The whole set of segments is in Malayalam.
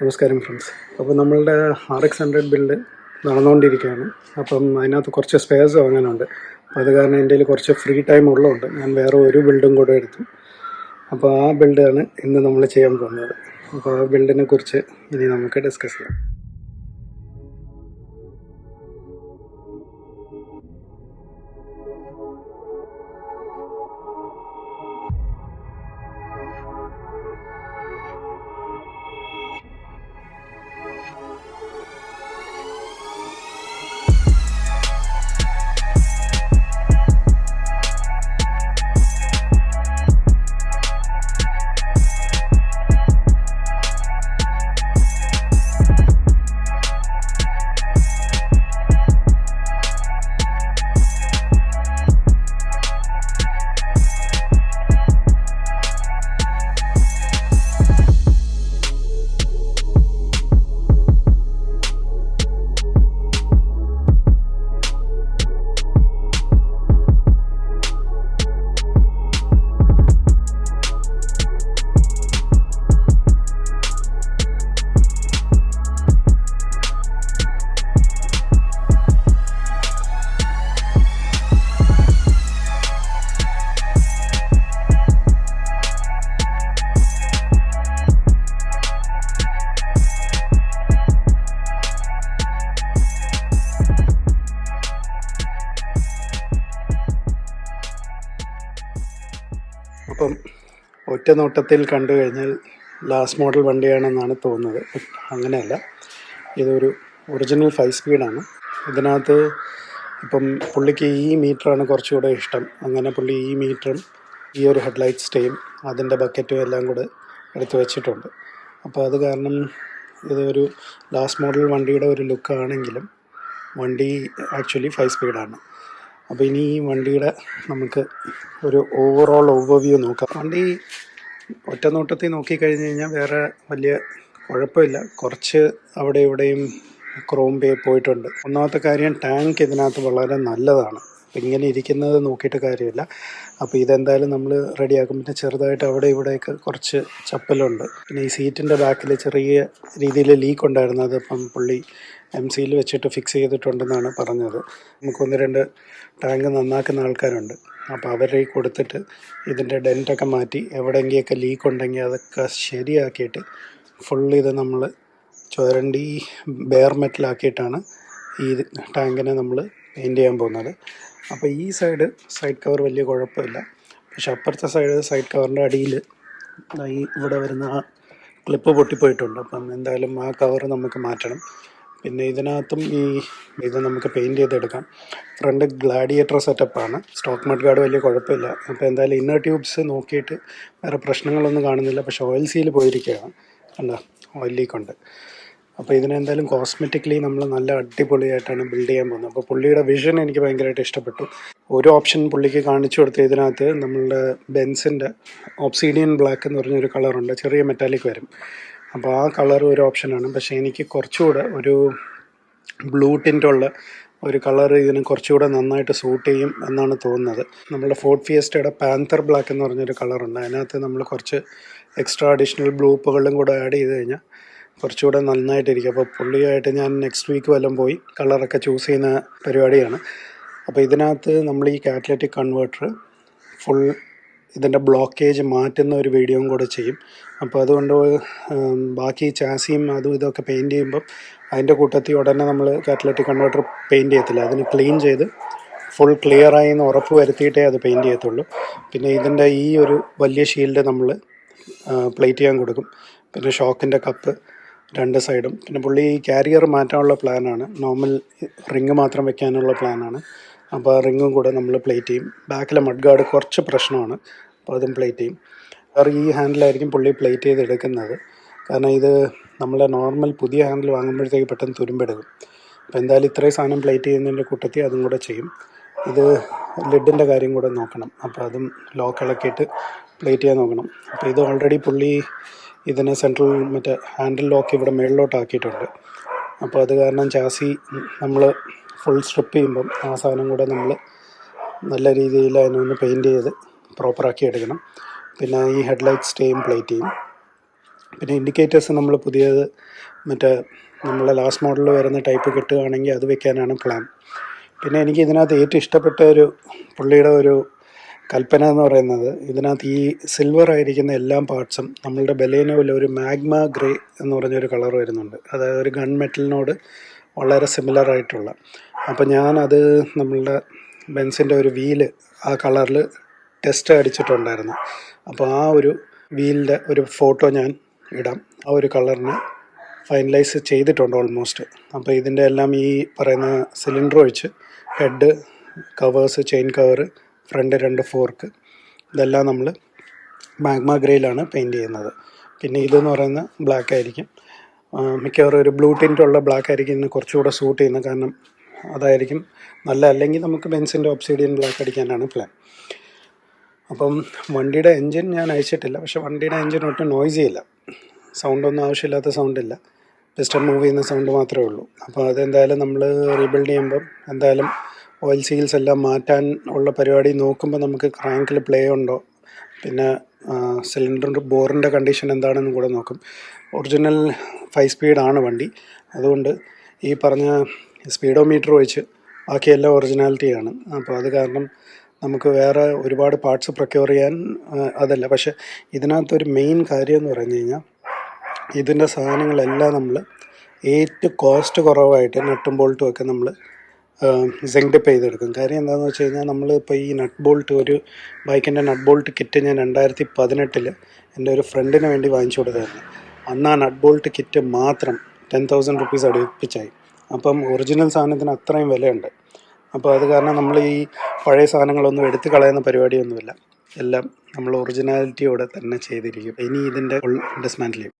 നമസ്കാരം ഫ്രണ്ട്സ് അപ്പോൾ നമ്മളുടെ ആർ എക്സ് ഹൺഡ്രഡ് ബിൽഡ് നടന്നുകൊണ്ടിരിക്കുകയാണ്. അപ്പം അതിനകത്ത് കുറച്ച് സ്പേസ് വാങ്ങാനുണ്ട്. അപ്പോൾ അത് കാരണം എന്റെ കുറച്ച് ഫ്രീ ടൈം ഉള്ളതുകൊണ്ട് ഞാൻ വേറെ ഒരു ബിൽഡും കൂടെ എടുത്തു. അപ്പോൾ ആ ബിൽഡാണ് ഇന്ന് നമ്മൾ ചെയ്യാൻ പോകുന്നത്. അപ്പോൾ ആ ബിൽഡിനെ കുറിച്ച് ഇനി നമുക്ക് ഡിസ്കസ് ചെയ്യാം. അപ്പം ഒറ്റ നോട്ടത്തിൽ കണ്ടു കഴിഞ്ഞാൽ ലാസ്റ്റ് മോഡൽ വണ്ടിയാണെന്നാണ് തോന്നുന്നത്. അങ്ങനെയല്ല. ഇതൊരു ഒറിജിനൽ ഫൈവ് സ്പീഡാണ് ഇതിനകത്ത് ഇപ്പം പുള്ളിക്ക് ഈ മീറ്ററാണ് കുറച്ചുകൂടെ ഇഷ്ടം. അങ്ങനെ പുള്ളി ഈ മീറ്ററും ഈ ഒരു ഹെഡ്ലൈറ്റ് സ്റ്റേയും അതിന്റെ ബക്കറ്റും എല്ലാം കൂടെ എടുത്തു വെച്ചിട്ടുണ്ട്. അപ്പോൾ അത് കാരണം ഇതൊരു ലാസ്റ്റ് മോഡൽ വണ്ടിയുടെ ഒരു ലുക്കാണെങ്കിലും വണ്ടി ആക്ച്വലി ഫൈവ് സ്പീഡാണ് അപ്പോൾ ഇനി ഈ വണ്ടിയുടെ നമുക്ക് ഒരു ഓവറോൾ ഓവർവ്യൂ നോക്കാം. വണ്ടി ഒറ്റ നോട്ടത്തിൽ നോക്കിക്കഴിഞ്ഞ് കഴിഞ്ഞാൽ വേറെ വലിയ കുഴപ്പമില്ല. കുറച്ച് അവിടെ ഇവിടെയും ക്രോം പേ പോയിട്ടുണ്ട്. ഒന്നാമത്തെ കാര്യം ടാങ്ക് ഇതിനകത്ത് വളരെ നല്ലതാണ്. അപ്പം ഇങ്ങനെ ഇരിക്കുന്നത് നോക്കിയിട്ട് കാര്യമില്ല. അപ്പോൾ ഇതെന്തായാലും നമ്മൾ റെഡിയാക്കും പിന്നെ ചെറുതായിട്ട് അവിടെ ഇവിടെയൊക്കെ കുറച്ച് ചപ്പലുണ്ട്. പിന്നെ ഈ സീറ്റിന്റെ ബാക്കിൽ ചെറിയ രീതിയിൽ ലീക്ക് ഉണ്ടായിരുന്നത് അതിപ്പം പുള്ളി എം സിയിൽ വെച്ചിട്ട് ഫിക്സ് ചെയ്തിട്ടുണ്ടെന്നാണ് പറഞ്ഞത്. നമുക്കൊന്ന് രണ്ട് ടാങ്ക് നന്നാക്കുന്ന ആൾക്കാരുണ്ട്. അപ്പോൾ അവരെ കൊടുത്തിട്ട് ഇതിന്റെ ഡെന്റൊക്കെ മാറ്റി എവിടെയെങ്കിലൊക്കെ ലീക്ക് ഉണ്ടെങ്കിൽ അതൊക്കെ ശരിയാക്കിയിട്ട് ഫുൾ ഇത് നമ്മൾ ചുരണ്ടി ബെയർ മെറ്റലാക്കിയിട്ടാണ് ഈ ടാങ്കിനെ നമ്മൾ പെയിന്റ് ചെയ്യാൻ പോകുന്നത്. അപ്പോൾ ഈ സൈഡ് സൈഡ് കവർ വലിയ കുഴപ്പമില്ല. പക്ഷെ അപ്പുറത്തെ സൈഡ് സൈഡ് കവറിന്റെ അടിയിൽ ഈ ഇവിടെ വരുന്ന ക്ലിപ്പ് പൊട്ടിപ്പോയിട്ടുണ്ട്. അപ്പം എന്തായാലും ആ കവർ നമുക്ക് മാറ്റണം. പിന്നെ ഇതിനകത്തും ഈ ഇത് നമുക്ക് പെയിന്റ് ചെയ്തെടുക്കാം. ഫ്രണ്ട് ഗ്ലാഡിയേറ്റർ സെറ്റപ്പാണ് സ്റ്റോക്ക് മഡ് ഗാർഡ് വലിയ കുഴപ്പമില്ല. അപ്പോൾ എന്തായാലും ഇന്നർ ട്യൂബ്സ് നോക്കിയിട്ട് വേറെ പ്രശ്നങ്ങളൊന്നും കാണുന്നില്ല. പക്ഷേ ഓയിൽ സീൽ പോയിരിക്കുകയാണ്. അല്ല ഓയിൽ ലീക്ക് ഉണ്ട്. അപ്പോൾ ഇതിനെന്തായാലും കോസ്മെറ്റിക്കലി നമ്മൾ നല്ല അടിപൊളിയായിട്ടാണ് ബിൽഡ് ചെയ്യാൻ പോകുന്നത്. അപ്പോൾ പുള്ളിയുടെ വിഷൻ എനിക്ക് ഭയങ്കരമായിട്ട് ഇഷ്ടപ്പെട്ടു. ഒരു ഓപ്ഷൻ പുള്ളിക്ക് കാണിച്ചു കൊടുത്ത് ഇതിനകത്ത് നമ്മളുടെ ബെൻസിന്റെ ഓപ്സീഡിയൻ ബ്ലാക്ക് എന്ന് പറഞ്ഞൊരു കളറുണ്ട് ചെറിയ മെറ്റാലിക് വരും. അപ്പോൾ ആ കളർ ഒരു ഓപ്ഷനാണ് പക്ഷേ എനിക്ക് കുറച്ചുകൂടെ ഒരു ബ്ലൂ ടിന്റുള്ള ഒരു കളർ ഇതിന് കുറച്ചുകൂടെ നന്നായിട്ട് സൂട്ട് ചെയ്യും എന്നാണ് തോന്നുന്നത്. നമ്മുടെ ഫോർട്ട് ഫിയസ്റ്റയുടെ പാന്തർ ബ്ലാക്ക് എന്ന് പറഞ്ഞൊരു കളറുണ്ട് അതിനകത്ത് നമ്മൾ കുറച്ച് എക്സ്ട്രാ അഡീഷണൽ ബ്ലൂപ്പുകളും കൂടെ ആഡ് ചെയ്ത് കഴിഞ്ഞാൽ കുറച്ചുകൂടെ നന്നായിട്ടിരിക്കും. അപ്പോൾ പുള്ളിയായിട്ട് ഞാൻ നെക്സ്റ്റ് വീക്ക് വല്ലതും പോയി കളറൊക്കെ ചൂസ് ചെയ്യുന്ന പരിപാടിയാണ്. അപ്പോൾ ഇതിനകത്ത് നമ്മൾ ഈ കാറ്റലറ്റിക് കൺവേർട്ടർ ഫുൾ ഇതിന്റെ ബ്ലോക്കേജ് മാറ്റുന്ന ഒരു വീഡിയോയും കൂടെ ചെയ്യും. അപ്പോൾ അതുകൊണ്ട് ബാക്കി ചാസിയും അതും ഇതൊക്കെ പെയിന്റ് ചെയ്യുമ്പം അതിന്റെ കൂട്ടത്തിൽ ഉടനെ നമ്മൾ കാറ്റലറ്റിക് കൺവേർട്ടർ പെയിന്റ് ചെയ്യത്തില്ല. അതിന് ക്ലീൻ ചെയ്ത് ഫുൾ ക്ലിയറായി എന്ന് ഉറപ്പ് വരുത്തിയിട്ടേ അത് പെയിന്റ് ചെയ്യത്തുള്ളൂ. പിന്നെ ഇതിന്റെ ഈ ഒരു വലിയ ഷീൽഡ് നമ്മൾ പ്ലേറ്റ് ചെയ്യാൻ കൊടുക്കും. പിന്നെ ഷോക്കിന്റെ കപ്പ് രണ്ട് സൈഡും. പിന്നെ പുള്ളി ഈ ക്യാരിയർ മാറ്റാനുള്ള പ്ലാനാണ്. നോർമൽ റിങ് മാത്രം വെക്കാനുള്ള പ്ലാനാണ്. അപ്പോൾ റിങ്ങും കൂടെ നമ്മൾ പ്ലേറ്റ് ചെയ്യും. ബാക്കിലെ മഡ് ഗാർഡ് കുറച്ച് പ്രശ്നമാണ് അപ്പോൾ അതും പ്ലേറ്റ് ചെയ്യും. വേറെ ഈ ഹാൻഡിലായിരിക്കും പുള്ളി പ്ലേറ്റ് ചെയ്ത് എടുക്കുന്നത് കാരണം ഇത് നമ്മളെ നോർമൽ പുതിയ ഹാൻഡിൽ വാങ്ങുമ്പോഴത്തേക്ക് പെട്ടെന്ന് തുരുമ്പെടുക്കും. അപ്പോൾ എന്തായാലും ഇത്രയും സാധനം പ്ലേറ്റ് ചെയ്യുന്നതിന്റെ കൂട്ടത്തിൽ അതും കൂടെ ചെയ്യും. ഇത് ലിഡിന്റെ കാര്യം കൂടെ നോക്കണം. അപ്പോൾ അതും ലോക്ക് ഇളക്കിയിട്ട് പ്ലേറ്റ് ചെയ്യാൻ നോക്കണം. അപ്പോൾ ഇത് ഓൾറെഡി പുള്ളി ഇതിനെ സെൻട്രൽ മറ്റേ ഹാൻഡിൽ ലോക്ക് ഇവിടെ മേളിലോട്ടാക്കിയിട്ടുണ്ട്. അപ്പോൾ അത് കാരണം ചാസി നമ്മൾ ഫുൾ സ്ട്രിപ്പ് ചെയ്യുമ്പം ആ സാധനം കൂടെ നമ്മൾ നല്ല രീതിയിൽ അതിനൊന്ന് പെയിന്റ് ചെയ്ത് പ്രോപ്പറാക്കി എടുക്കണം. പിന്നെ ഈ ഹെഡ് ഹെഡ്ലൈറ്റ് സ്റ്റേയും പ്ലേറ്റ് ചെയ്യും. പിന്നെ ഇൻഡിക്കേറ്റേഴ്സ് നമ്മൾ പുതിയത് മറ്റേ നമ്മളെ ലാസ്റ്റ് മോഡലിൽ വരുന്ന ടൈപ്പ് കിട്ടുകയാണെങ്കിൽ അത് വെക്കാനാണ് പ്ലാൻ പിന്നെ എനിക്ക് ഇതിനകത്ത് ഏറ്റവും ഇഷ്ടപ്പെട്ട ഒരു പുള്ളിയുടെ ഒരു കൽപ്പന എന്ന് പറയുന്നത് ഇതിനകത്ത് ഈ സിൽവർ ആയിരിക്കുന്ന എല്ലാ പാർട്സും നമ്മളുടെ ബലേനോയിൽ ഒരു മാഗ്മ ഗ്രേ എന്ന് പറഞ്ഞൊരു കളർ വരുന്നുണ്ട്. അതായത് ഒരു ഗൺ മെറ്റലിനോട് വളരെ സിമിലർ ആയിട്ടുള്ള. അപ്പോൾ ഞാനത് നമ്മളുടെ ബെൻസിന്റെ ഒരു വീൽ ആ കളറിൽ ടെസ്റ്റ് അടിച്ചിട്ടുണ്ടായിരുന്നു. അപ്പോൾ ആ ഒരു വീലിന്റെ ഒരു ഫോട്ടോ ഞാൻ ഇടാം. ആ ഒരു കളറിന് ഫൈനലൈസ് ചെയ്തിട്ടുണ്ട് ഓൾമോസ്റ്റ് അപ്പോൾ ഇതിന്റെ എല്ലാം ഈ പറയുന്ന സിലിണ്ടർ ഒഴിച്ച് head covers chain cover front രണ്ട് ഫോർക്ക് ഇതെല്ലാം നമ്മൾ മാഗ്മ ഗ്രേയിലാണ് പെയിന്റ് ചെയ്യുന്നത്. പിന്നെ ഇതെന്ന് പറയുന്ന ബ്ലാക്ക് ആയിരിക്കും. മിക്കവാറും ഒരു ബ്ലൂ ടിന്റുള്ള ബ്ലാക്ക് ആയിരിക്കും ഇന്ന് കുറച്ചുകൂടെ സൂട്ട് ചെയ്യുന്നത്. കാരണം അതായിരിക്കും നല്ല അല്ലെങ്കിൽ നമുക്ക് ബെൻസിന്റെ ഒബ്സിഡിയൻ ബ്ലാക്ക് അടിക്കാനാണ് പ്ലാൻ അപ്പം വണ്ടിയുടെ എൻജിൻ ഞാൻ അയച്ചിട്ടില്ല. പക്ഷെ വണ്ടിയുടെ എൻജിൻ ഒട്ടും നോയ്സി ഇല്ല സൗണ്ടൊന്നും ആവശ്യമില്ലാത്ത സൗണ്ടില്ല പിസ്റ്റൺ മൂവ് ചെയ്യുന്ന സൗണ്ട് മാത്രമേ ഉള്ളൂ. അപ്പോൾ അതെന്തായാലും നമ്മൾ റീബിൽഡ് ചെയ്യുമ്പം എന്തായാലും ഓയിൽ സീൽസ് എല്ലാം മാറ്റാൻ ഉള്ള പരിപാടി നോക്കുമ്പോൾ നമുക്ക് ക്രാങ്കിൽ പ്ലേ ഉണ്ടോ? പിന്നെ സിലിണ്ടറിന്റെ ബോറിന്റെ കണ്ടീഷൻ എന്താണെന്നും കൂടെ നോക്കും. ഒറിജിനൽ ഫൈവ് സ്പീഡാണ് വണ്ടി. അതുകൊണ്ട് ഈ പറഞ്ഞ സ്പീഡോ മീറ്റർ വെച്ച് ബാക്കിയെല്ലാം ഒറിജിനാലിറ്റിയാണ്. അപ്പോൾ അത് കാരണം നമുക്ക് വേറെ ഒരുപാട് പാർട്സ് പ്രൊക്യൂർ ചെയ്യാൻ അതല്ല. പക്ഷേ ഇതിനകത്തൊരു മെയിൻ കാര്യം എന്ന് പറഞ്ഞു കഴിഞ്ഞാൽ ഇതിന്റെ സാധനങ്ങളെല്ലാം നമ്മൾ ഏറ്റവും കോസ്റ്റ് കുറവായിട്ട് നട്ടും ബോൾട്ടും ഒക്കെ നമ്മൾ സെങ്ഡിപ്പ് ചെയ്തെടുക്കും. കാര്യം എന്താണെന്ന് വെച്ച് കഴിഞ്ഞാൽ നമ്മളിപ്പോൾ ഈ നട്ട് ബോൾട്ട് ഒരു ബൈക്കിന്റെ നട്ട് ബോൾട്ട് കിറ്റ് ഞാൻ രണ്ടായിരത്തി പതിനെട്ടിൽ എന്റെ ഒരു ഫ്രണ്ടിന് വേണ്ടി വാങ്ങിച്ചു കൊടുത്തായിരുന്നു. അന്ന് ആ നട്ട് ബോൾട്ട് കിറ്റ് മാത്രം ടെൻ തൗസൻഡ് റുപ്പീസ് അടുപ്പിച്ചായി. അപ്പം ഒറിജിനൽ സാധനത്തിന് അത്രയും വിലയുണ്ട്. അപ്പോൾ അത് കാരണം നമ്മൾ ഈ പഴയ സാധനങ്ങളൊന്നും എടുത്തു കളയുന്ന പരിപാടിയൊന്നുമില്ല. എല്ലാം നമ്മൾ ഒറിജിനാലിറ്റിയോടെ തന്നെ ചെയ്തിരിക്കും. ഇനി ഇതിന്റെ ഫുൾ ചെയ്യും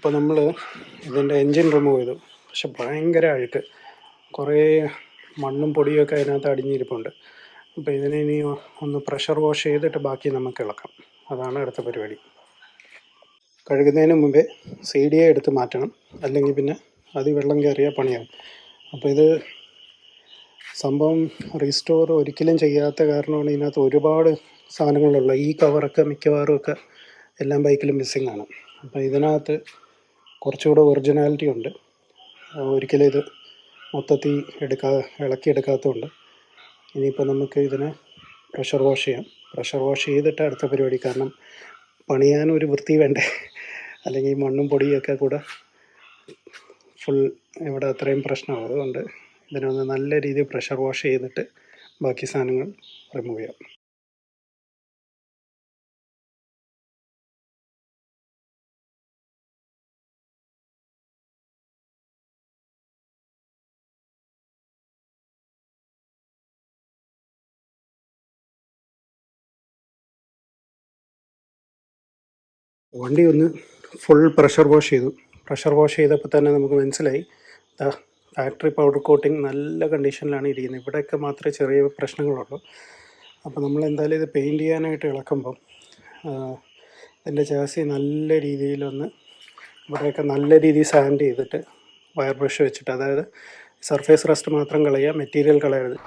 അപ്പോൾ നമ്മൾ ഇതിന്റെ എൻജിൻ റിമൂവ് ചെയ്തു. പക്ഷെ ഭയങ്കര അഴുക്ക് കുറേ മണ്ണും പൊടിയൊക്കെ അതിനകത്ത് അടിഞ്ഞിരിപ്പുണ്ട്. അപ്പോൾ ഇതിനെ ഇനി ഒന്ന് പ്രഷർ വാഷ് ചെയ്തിട്ട് ബാക്കി നമുക്ക് ഇളക്കാം. അതാണ് അടുത്ത പരിപാടി. കഴുകുന്നതിന് മുമ്പേ സി ഡി എടുത്ത് മാറ്റണം. അല്ലെങ്കിൽ പിന്നെ അത് വെള്ളം കയറിയാൽ പണിയാവും. അപ്പോൾ ഇത് സംഭവം റീസ്റ്റോർ ഒരിക്കലും ചെയ്യാത്ത കാരണമാണ് ഇതിനകത്ത് ഒരുപാട് സാധനങ്ങളുള്ളത്. ഈ കവറൊക്കെ മിക്കവാറും ഒക്കെ എല്ലാം ബൈക്കിലും മിസ്സിങ്ങാണ് അപ്പോൾ ഇതിനകത്ത് കുറച്ചുകൂടെ ഒറിജിനാലിറ്റി ഉണ്ട്. ഒരിക്കലും ഇത് മൊത്തത്തിൽ എടുക്കാ ഇളക്കിയെടുക്കാത്തതുകൊണ്ട് ഇനിയിപ്പോൾ നമുക്ക് ഇതിനെ പ്രഷർ വാഷ് ചെയ്യാം. പ്രഷർ വാഷ് ചെയ്തിട്ട് അടുത്ത പരിപാടി. കാരണം പണിയാൻ ഒരു വൃത്തി വേണ്ടേ? അല്ലെങ്കിൽ മണ്ണും പൊടിയൊക്കെ കൂടെ ഫുൾ ഇവിടെ അത്രയും പ്രശ്നമാവും. അതുകൊണ്ട് ഇതിനൊന്ന് നല്ല രീതിയിൽ പ്രഷർ വാഷ് ചെയ്തിട്ട് ബാക്കി സാധനങ്ങൾ റിമൂവ് ചെയ്യാം. വണ്ടി ഒന്ന് ഫുൾ പ്രഷർ വാഷ് ചെയ്തു. പ്രഷർ വാഷ് ചെയ്തപ്പോൾ തന്നെ നമുക്ക് മനസ്സിലായി. ഫാക്ടറി പൗഡർ കോട്ടിങ് നല്ല കണ്ടീഷനിലാണ് ഇരിക്കുന്നത് ഇവിടെയൊക്കെ മാത്രമേ ചെറിയ പ്രശ്നങ്ങളുള്ളൂ. അപ്പോൾ നമ്മൾ എന്തായാലും ഇത് പെയിന്റ് ചെയ്യാനായിട്ട് ഇളക്കുമ്പം ഇതിന്റെ ചാസി നല്ല രീതിയിലൊന്ന് ഇവിടെയൊക്കെ നല്ല രീതിയിൽ സാൻഡ് ചെയ്തിട്ട് വയർ ബ്രഷ് വെച്ചിട്ട് അതായത് സർഫേസ് റസ്റ്റ് മാത്രം കളയുക മെറ്റീരിയൽ കളയരുത്.